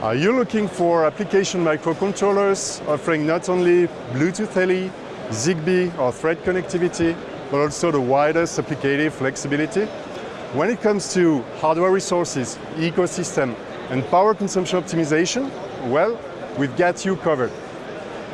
Are you looking for application microcontrollers offering not only Bluetooth LE, ZigBee or Thread connectivity, but also the widest applicative flexibility? When it comes to hardware resources, ecosystem and power consumption optimization, well, we've got you covered.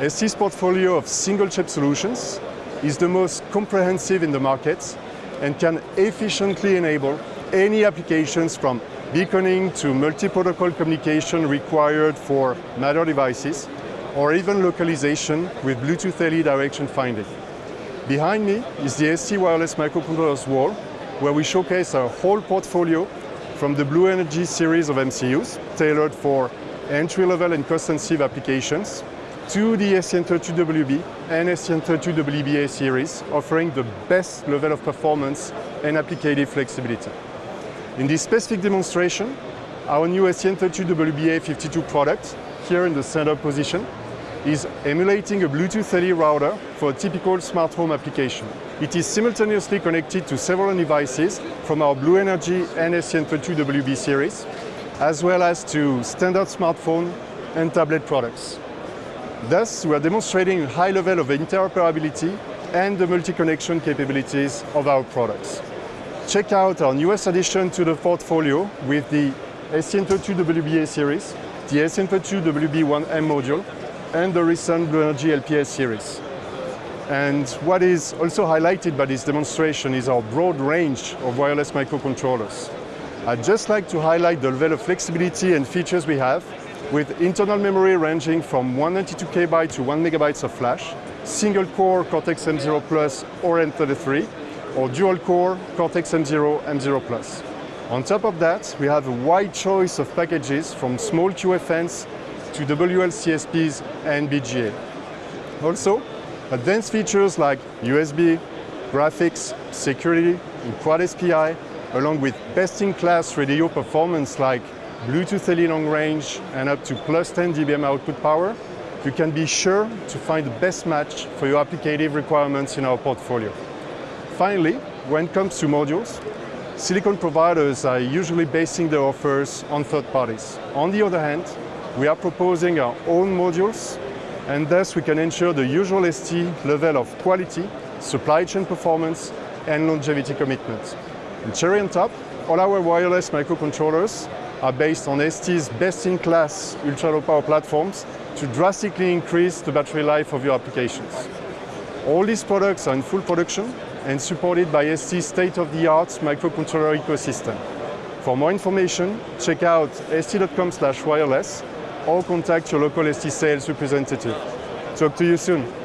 ST's portfolio of single-chip solutions is the most comprehensive in the market and can efficiently enable any applications from beaconing to multi-protocol communication required for Matter devices, or even localization with Bluetooth LE direction finding. Behind me is the ST Wireless Microcontrollers wall, where we showcase our whole portfolio from the BlueNRG series of MCUs, tailored for entry-level and cost-sensitive applications, to the STM32WB and STM32WBA series, offering the best level of performance and applicative flexibility. In this specific demonstration, our new STM32WBA52 product, here in the center position, is emulating a Bluetooth LE router for a typical smart home application. It is simultaneously connected to several devices from our BlueNRG and STM32WB series, as well as to standard smartphone and tablet products. Thus, we are demonstrating a high level of interoperability and the multi-connection capabilities of our products. Check out our newest addition to the portfolio with the STM32WBA series, the STM32WB1M module, and the recent Energy LPS series. And what is also highlighted by this demonstration is our broad range of wireless microcontrollers. I'd just like to highlight the level of flexibility and features we have with internal memory ranging from 192 KB to 1 megabytes of flash, single core Cortex-M0 Plus or M33, or dual core Cortex-M0, M0 Plus. On top of that, we have a wide choice of packages from small QFNs to WLCSPs and BGA. Also, advanced features like USB, graphics, security, and Quad SPI, along with best-in-class radio performance like Bluetooth LE long range and up to plus 10 dBm output power, you can be sure to find the best match for your applicative requirements in our portfolio. Finally, when it comes to modules, silicon providers are usually basing their offers on third parties. On the other hand, we are proposing our own modules and thus we can ensure the usual ST level of quality, supply chain performance and longevity commitment. And cherry on top, all our wireless microcontrollers are based on ST's best-in-class ultra-low power platforms to drastically increase the battery life of your applications. All these products are in full production and supported by ST's state-of-the-art microcontroller ecosystem. For more information, check out st.com wireless or contact your local ST sales representative. Talk to you soon.